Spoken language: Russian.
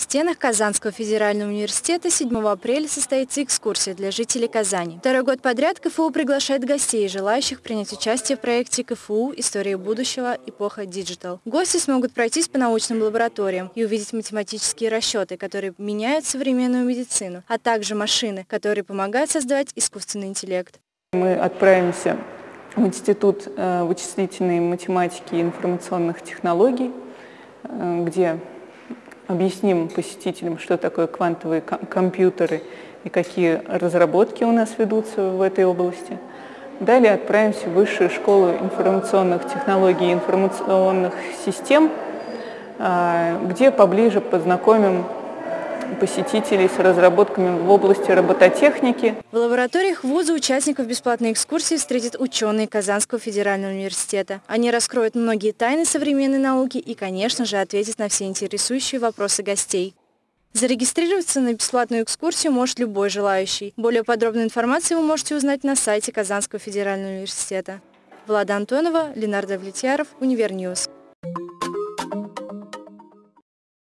стенах Казанского федерального университета 7 апреля состоится экскурсия для жителей Казани. Второй год подряд КФУ приглашает гостей, желающих принять участие в проекте КФУ «История будущего. Эпоха Digital». Гости смогут пройтись по научным лабораториям и увидеть математические расчеты, которые меняют современную медицину, а также машины, которые помогают создавать искусственный интеллект. Мы отправимся в Институт э, вычислительной математики и информационных технологий, э, где объясним посетителям, что такое квантовые компьютеры и какие разработки у нас ведутся в этой области. Далее отправимся в Высшую школу информационных технологий и информационных систем, а, где поближе познакомим посетителей с разработками в области робототехники. В лабораториях вуза участников бесплатной экскурсии встретят ученые Казанского федерального университета. Они раскроют многие тайны современной науки и, конечно же, ответят на все интересующие вопросы гостей. Зарегистрироваться на бесплатную экскурсию может любой желающий. Более подробную информацию вы можете узнать на сайте Казанского федерального университета. Влада Антонова, Ленар Давлетьяров, Univer News.